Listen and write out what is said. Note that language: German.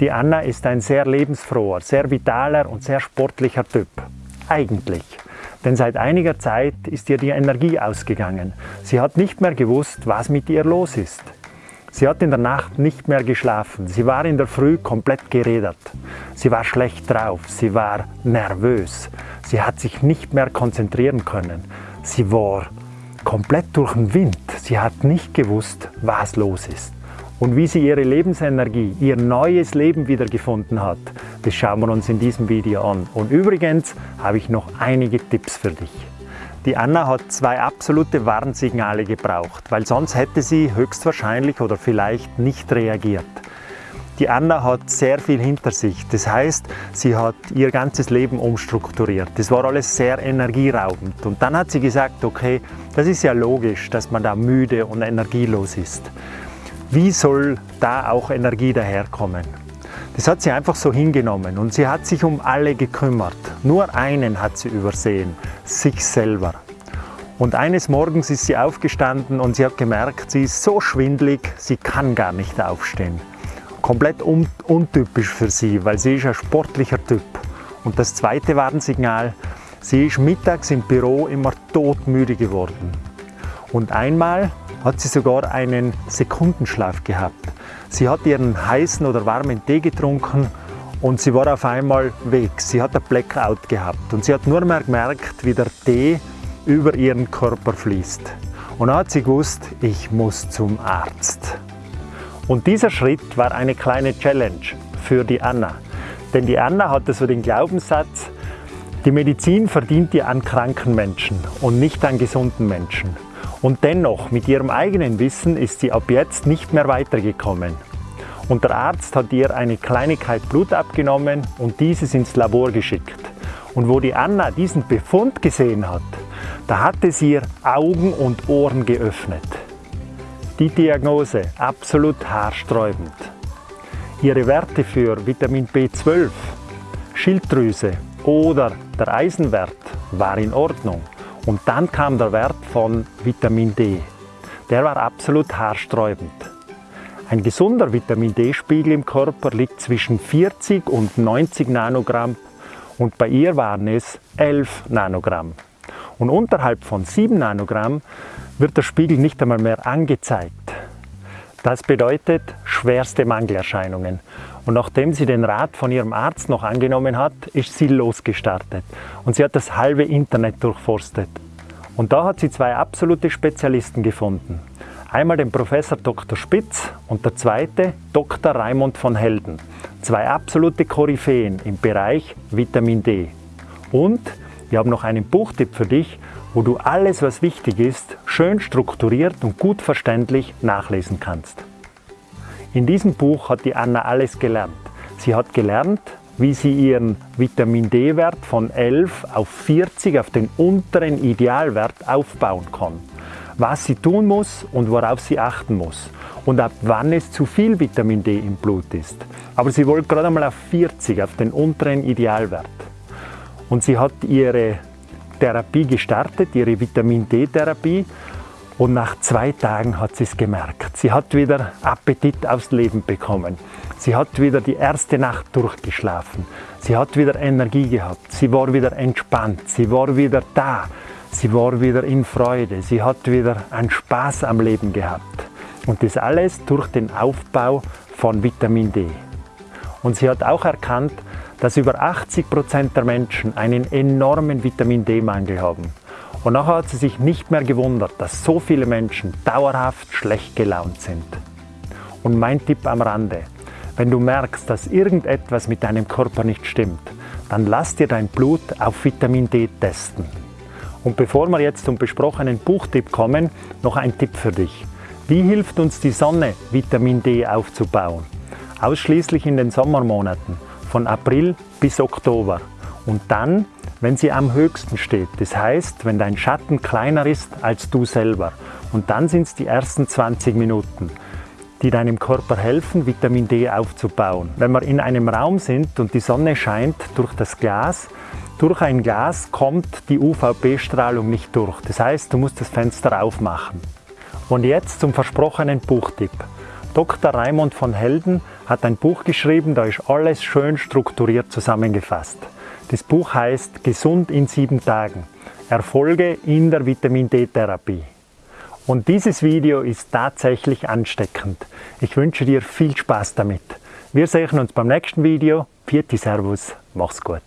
Die Anna ist ein sehr lebensfroher, sehr vitaler und sehr sportlicher Typ. Eigentlich. Denn seit einiger Zeit ist ihr die Energie ausgegangen. Sie hat nicht mehr gewusst, was mit ihr los ist. Sie hat in der Nacht nicht mehr geschlafen. Sie war in der Früh komplett geredet. Sie war schlecht drauf. Sie war nervös. Sie hat sich nicht mehr konzentrieren können. Sie war komplett durch den Wind. Sie hat nicht gewusst, was los ist. Und wie sie ihre Lebensenergie, ihr neues Leben wiedergefunden hat, das schauen wir uns in diesem Video an. Und übrigens habe ich noch einige Tipps für dich. Die Anna hat zwei absolute Warnsignale gebraucht, weil sonst hätte sie höchstwahrscheinlich oder vielleicht nicht reagiert. Die Anna hat sehr viel hinter sich. Das heißt, sie hat ihr ganzes Leben umstrukturiert. Das war alles sehr energieraubend. Und dann hat sie gesagt, okay, das ist ja logisch, dass man da müde und energielos ist. Wie soll da auch Energie daherkommen? Das hat sie einfach so hingenommen und sie hat sich um alle gekümmert. Nur einen hat sie übersehen, sich selber. Und eines Morgens ist sie aufgestanden und sie hat gemerkt, sie ist so schwindlig, sie kann gar nicht aufstehen. Komplett un untypisch für sie, weil sie ist ein sportlicher Typ. Und das zweite Warnsignal, sie ist mittags im Büro immer todmüde geworden. Und einmal hat sie sogar einen Sekundenschlaf gehabt. Sie hat ihren heißen oder warmen Tee getrunken und sie war auf einmal weg. Sie hat ein Blackout gehabt und sie hat nur mehr gemerkt, wie der Tee über ihren Körper fließt. Und dann hat sie gewusst, ich muss zum Arzt. Und dieser Schritt war eine kleine Challenge für die Anna. Denn die Anna hatte so den Glaubenssatz, die Medizin verdient ihr an kranken Menschen und nicht an gesunden Menschen. Und dennoch, mit ihrem eigenen Wissen ist sie ab jetzt nicht mehr weitergekommen. Und der Arzt hat ihr eine Kleinigkeit Blut abgenommen und dieses ins Labor geschickt. Und wo die Anna diesen Befund gesehen hat, da hat es ihr Augen und Ohren geöffnet. Die Diagnose absolut haarsträubend. Ihre Werte für Vitamin B12, Schilddrüse oder der Eisenwert war in Ordnung. Und dann kam der Wert von Vitamin D. Der war absolut haarsträubend. Ein gesunder Vitamin D-Spiegel im Körper liegt zwischen 40 und 90 Nanogramm und bei ihr waren es 11 Nanogramm. Und unterhalb von 7 Nanogramm wird der Spiegel nicht einmal mehr angezeigt. Das bedeutet schwerste Mangelerscheinungen. Und nachdem sie den Rat von ihrem Arzt noch angenommen hat, ist sie losgestartet. Und sie hat das halbe Internet durchforstet. Und da hat sie zwei absolute Spezialisten gefunden. Einmal den Professor Dr. Spitz und der zweite Dr. Raimund von Helden. Zwei absolute Koryphäen im Bereich Vitamin D. Und wir haben noch einen Buchtipp für dich, wo du alles, was wichtig ist, schön strukturiert und gut verständlich nachlesen kannst. In diesem Buch hat die Anna alles gelernt. Sie hat gelernt, wie sie ihren Vitamin D-Wert von 11 auf 40 auf den unteren Idealwert aufbauen kann. Was sie tun muss und worauf sie achten muss und ab wann es zu viel Vitamin D im Blut ist. Aber sie wollte gerade einmal auf 40, auf den unteren Idealwert. Und sie hat ihre Therapie gestartet, ihre Vitamin D-Therapie und nach zwei Tagen hat sie es gemerkt. Sie hat wieder Appetit aufs Leben bekommen. Sie hat wieder die erste Nacht durchgeschlafen. Sie hat wieder Energie gehabt. Sie war wieder entspannt. Sie war wieder da. Sie war wieder in Freude. Sie hat wieder einen Spaß am Leben gehabt. Und das alles durch den Aufbau von Vitamin D. Und sie hat auch erkannt, dass über 80 Prozent der Menschen einen enormen Vitamin D-Mangel haben. Und nachher hat sie sich nicht mehr gewundert, dass so viele Menschen dauerhaft schlecht gelaunt sind. Und mein Tipp am Rande, wenn du merkst, dass irgendetwas mit deinem Körper nicht stimmt, dann lass dir dein Blut auf Vitamin D testen. Und bevor wir jetzt zum besprochenen Buchtipp kommen, noch ein Tipp für dich. Wie hilft uns die Sonne, Vitamin D aufzubauen? Ausschließlich in den Sommermonaten, von April bis Oktober. Und dann wenn sie am höchsten steht. Das heißt, wenn dein Schatten kleiner ist als du selber. Und dann sind es die ersten 20 Minuten, die deinem Körper helfen, Vitamin D aufzubauen. Wenn wir in einem Raum sind und die Sonne scheint durch das Glas, durch ein Glas kommt die UVB-Strahlung nicht durch. Das heißt, du musst das Fenster aufmachen. Und jetzt zum versprochenen Buchtipp. Dr. Raimund von Helden hat ein Buch geschrieben, da ist alles schön strukturiert zusammengefasst. Das Buch heißt Gesund in sieben Tagen. Erfolge in der Vitamin D-Therapie. Und dieses Video ist tatsächlich ansteckend. Ich wünsche dir viel Spaß damit. Wir sehen uns beim nächsten Video. Vierte Servus, mach's gut.